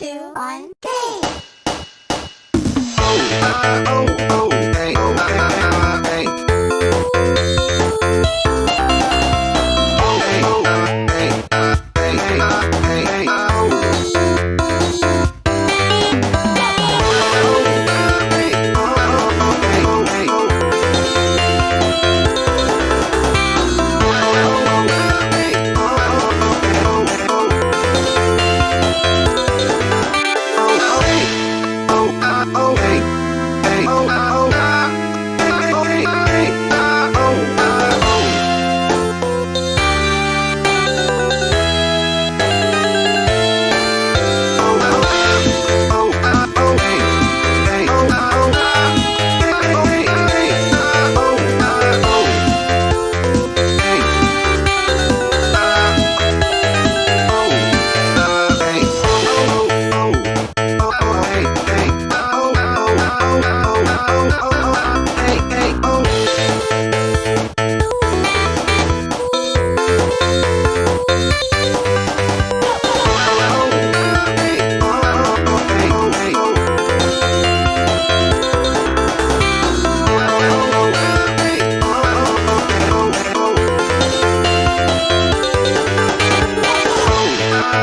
two, one, game!